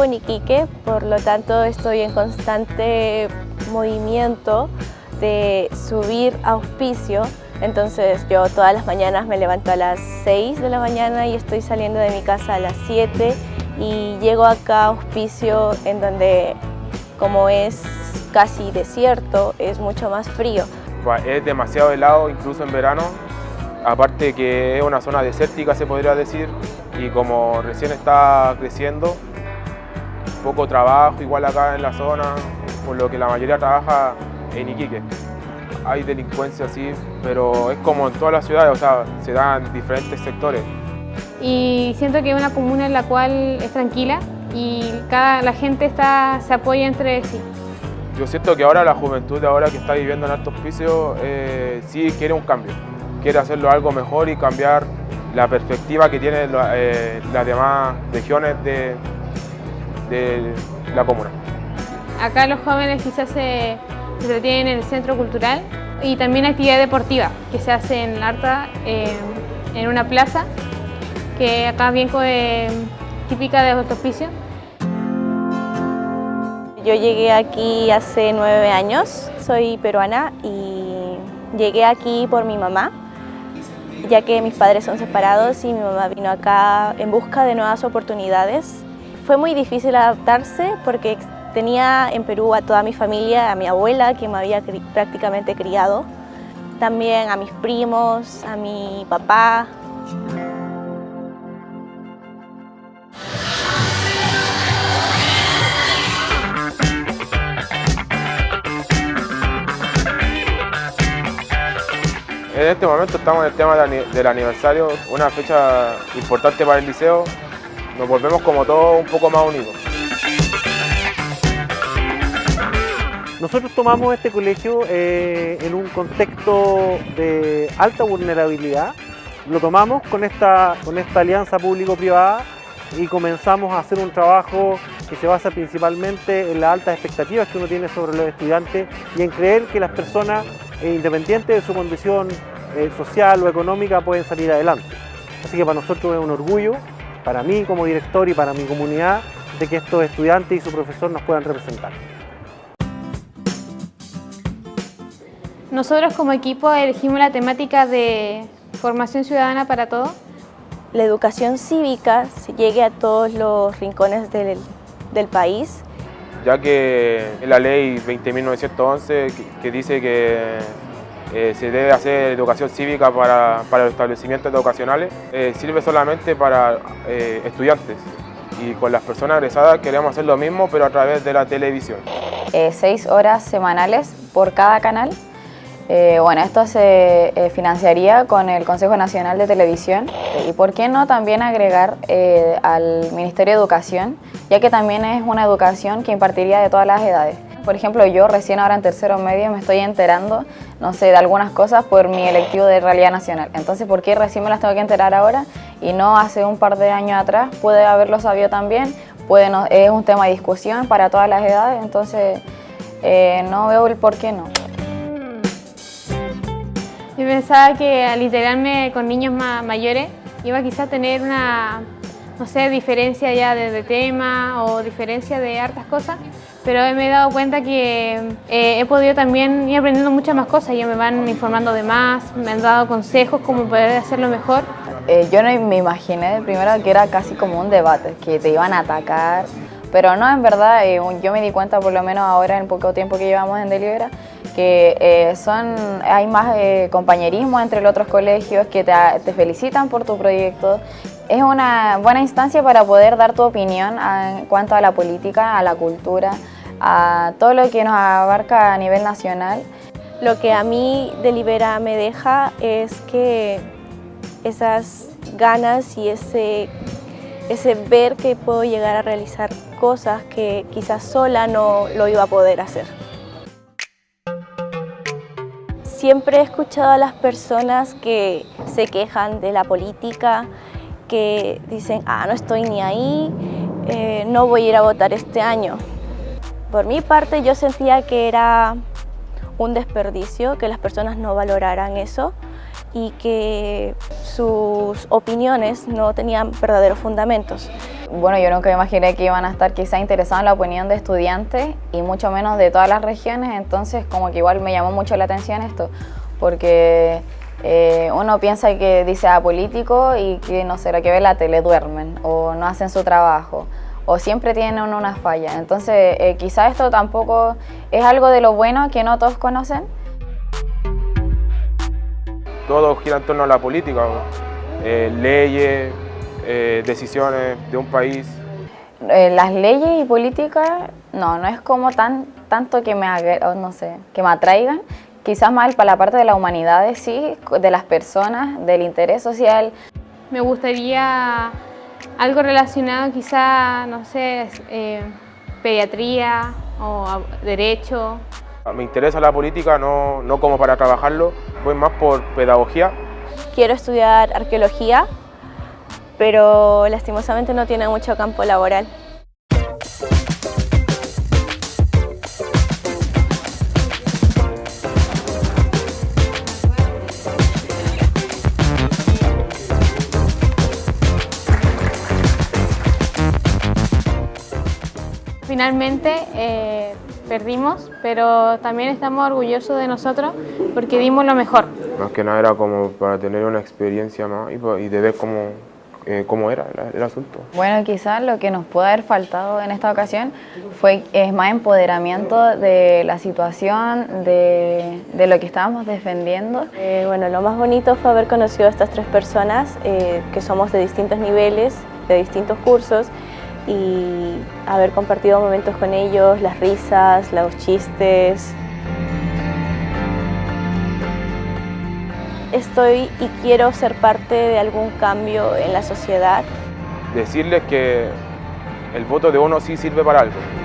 vivo en Iquique, por lo tanto estoy en constante movimiento de subir auspicio. Entonces yo todas las mañanas me levanto a las 6 de la mañana y estoy saliendo de mi casa a las 7 y llego acá a auspicio en donde como es casi desierto, es mucho más frío. Es demasiado helado incluso en verano, aparte que es una zona desértica se podría decir y como recién está creciendo, poco trabajo igual acá en la zona, por lo que la mayoría trabaja en Iquique. Hay delincuencia sí, pero es como en todas las ciudades, o sea, se dan en diferentes sectores. Y siento que es una comuna en la cual es tranquila y cada, la gente está, se apoya entre sí. Yo siento que ahora la juventud ahora que está viviendo en Alto Hospicio eh, sí quiere un cambio, quiere hacerlo algo mejor y cambiar la perspectiva que tienen eh, las demás regiones de, de la comuna. Acá los jóvenes quizás se, entretienen en el centro cultural y también actividad deportiva que se hace en Arta, eh, en una plaza, que acá bien eh, típica de Alto Hospicio. Yo llegué aquí hace nueve años, soy peruana y llegué aquí por mi mamá, ya que mis padres son separados y mi mamá vino acá en busca de nuevas oportunidades. Fue muy difícil adaptarse porque tenía en Perú a toda mi familia, a mi abuela que me había prácticamente criado, también a mis primos, a mi papá, En este momento estamos en el tema del aniversario, una fecha importante para el liceo. Nos volvemos como todos un poco más unidos. Nosotros tomamos este colegio eh, en un contexto de alta vulnerabilidad. Lo tomamos con esta, con esta alianza público-privada y comenzamos a hacer un trabajo que se basa principalmente en las altas expectativas que uno tiene sobre los estudiantes y en creer que las personas, eh, independientes de su condición eh, social o económica, pueden salir adelante. Así que para nosotros es un orgullo, para mí como director y para mi comunidad, de que estos estudiantes y su profesor nos puedan representar. Nosotros como equipo elegimos la temática de formación ciudadana para todos. La educación cívica se llegue a todos los rincones del, del país. Ya que la ley 20.911 que, que dice que eh, se debe hacer educación cívica para, para los establecimientos educacionales, eh, sirve solamente para eh, estudiantes y con las personas egresadas queremos hacer lo mismo pero a través de la televisión. seis horas semanales por cada canal. bueno, esto se financiaría con el Consejo Nacional de Televisión y por qué no también agregar al Ministerio de Educación, ya que también es una educación que impartiría de todas las edades. Por ejemplo, yo recién ahora en tercero medio me estoy enterando, no sé, de algunas cosas por mi electivo de realidad nacional. Entonces, ¿por qué recién me las tengo que enterar ahora y no hace un par de años atrás? Puede haberlo sabido también, puede es un tema de discusión para todas las edades, entonces eh, no veo el por qué no. Yo pensaba que al integrarme con niños más mayores iba quizás a tener una, no sé, diferencia ya de, tema o diferencia de hartas cosas, pero me he dado cuenta que eh, he podido también ir aprendiendo muchas más cosas. Ellos me van informando de más, me han dado consejos cómo poder hacerlo mejor. Eh, yo no me imaginé primero que era casi como un debate, que te iban a atacar, pero no, en verdad, eh, yo me di cuenta, por lo menos ahora, en poco tiempo que llevamos en Delibera, que son, hay más compañerismo entre los otros colegios que te, felicitan por tu proyecto. Es una buena instancia para poder dar tu opinión en cuanto a la política, a la cultura, a todo lo que nos abarca a nivel nacional. Lo que a mí Delibera me deja es que esas ganas y ese, ese ver que puedo llegar a realizar cosas que quizás sola no lo iba a poder hacer. Siempre he escuchado a las personas que se quejan de la política, que dicen, ah, no estoy ni ahí, eh, no voy a ir a votar este año. Por mi parte yo sentía que era un desperdicio, que las personas no valoraran eso y que sus opiniones no tenían verdaderos fundamentos. Bueno, yo nunca imaginé que iban a estar quizá interesados en la opinión de estudiantes y mucho menos de todas las regiones, entonces como que igual me llamó mucho la atención esto, porque eh, uno piensa que dice a político y que no sé, lo que ve la tele duermen o no hacen su trabajo o siempre tienen una falla. Entonces eh, quizá esto tampoco es algo de lo bueno que no todos conocen. Todo gira en torno a la política, eh, leyes, decisiones de un país. las leyes y política, no, no es como tan, tanto que me, no sé, que me atraigan, quizás más para la parte de la humanidad sí, de las personas, del interés social. Me gustaría algo relacionado quizá, no sé, eh, pediatría o derecho. Me interesa la política no, no como para trabajarlo, voy más por pedagogía. Quiero estudiar arqueología, pero lastimosamente no tiene mucho campo laboral. Finalmente eh, perdimos, pero también estamos orgullosos de nosotros porque dimos lo mejor. Más que nada era como para tener una experiencia más y, de ver cómo, eh, cómo era el, asunto. Bueno, quizás lo que nos puede haber faltado en esta ocasión fue es más empoderamiento de la situación, de, de lo que estábamos defendiendo. Eh, bueno, lo más bonito fue haber conocido a estas tres personas que somos de distintos niveles, de distintos cursos y haber compartido momentos con ellos, las risas, los chistes. Estoy y quiero ser parte de algún cambio en la sociedad. Decirles que el voto de uno sí sirve para algo.